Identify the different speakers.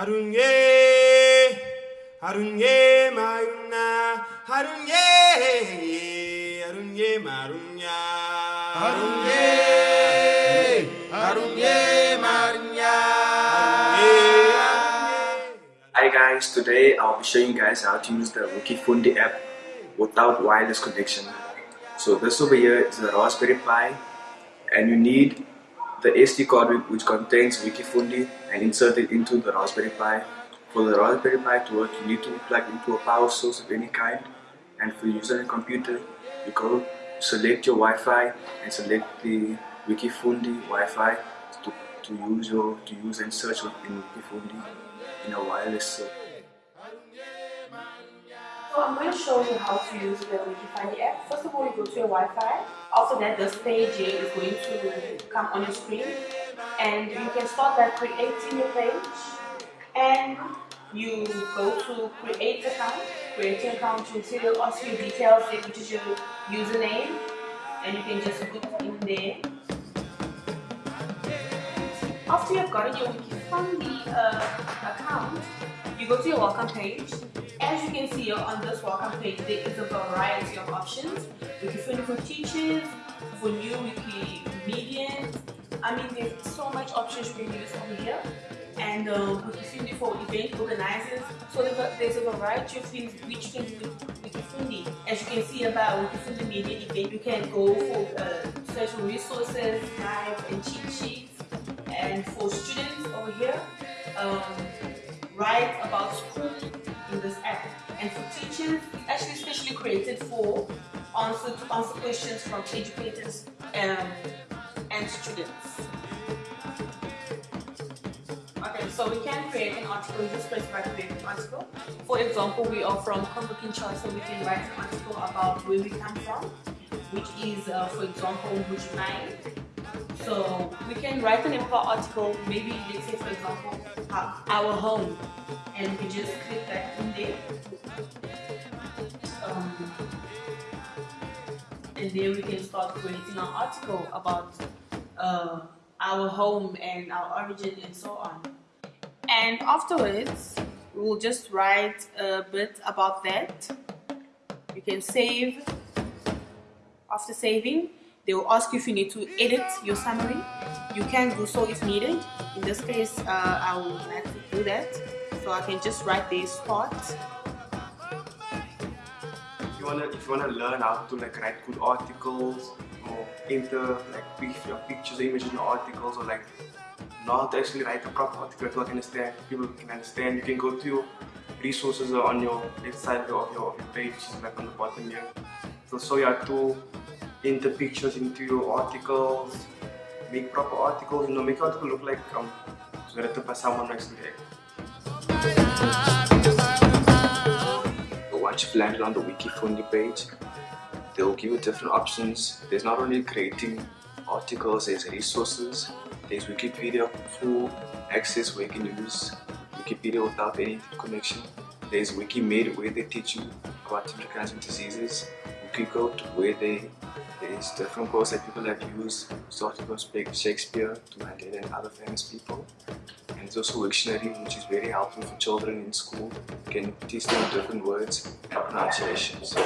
Speaker 1: Harunye, harunye mayuna, harunye, harunye marunya.
Speaker 2: Harunye, harunye marunya.
Speaker 3: Hi guys, today I'll be showing you guys how to use the Wikifundi app without wireless connection. So this over here is the Raspberry Pi and you need the SD card which contains Wikifundi and insert it into the Raspberry Pi. For the Raspberry Pi to work you need to plug into a power source of any kind and for using a computer you go select your Wi-Fi and select the Wikifundi Wi-Fi to, to use your to use and search in Wikifundi in a wireless server.
Speaker 4: So I'm going to show you how to use the Wikifundi app. First of all, you go to your Wi-Fi. After that, the page is going to come on your screen. And you can start by creating your page. And you go to create account. Create an account, you will ask you details, which is your username. And you can just put in there. After you've got your Wikifundi uh, account, you go to your welcome page. As you can see here on this welcome page, there is a variety of options. Wikifundi for teachers, for new Wikimedians. I mean, there's so much options you can use over here. And um, Wikifundi for event organizers. So there's a, variety of things which can do Wikifundi. As you can see about Wikifundi Media event, you can go for uh, certain resources, guides, actually specially created for answer to answer questions from educators um, and students. Okay so we can create an article just press by create an article. For example we are from Congo Kinshasa so we can write an article about where we come from which is uh, for example Mbuji-Mayi so we can write an info article, maybe let's say for example, our home, and we just click that in there. Um, and then we can start creating an article about uh, our home and our origin and so on. And afterwards, we'll just write a bit about that. You can save. After saving, they will ask you if you need to edit your summary. You can do so if needed. In this case, uh, I will to do that. So I can just write this part.
Speaker 3: If you wanna, if you wanna learn how to like write good articles or enter like your pictures images in your articles or like how to actually write a proper article you understand, people can understand, you can go to your resources on your left side of your, page, which is like on the bottom here. So show you have to enter pictures into your articles, make proper articles, you know, make your article look like um, written by someone actually. Once you've landed on the Wikifundi page, they'll give you different options. There's not only creating articles, there's resources, there's Wikipedia full access where you can use Wikipedia without any connection. There's Wikimed where they teach you about different kinds of diseases. Wikiquote where they there's different quotes that people have used, starting from Shakespeare to Mandela and other famous people. It's also Wiktionary, which is very helpful for children in school. You can teach them different words and pronunciations.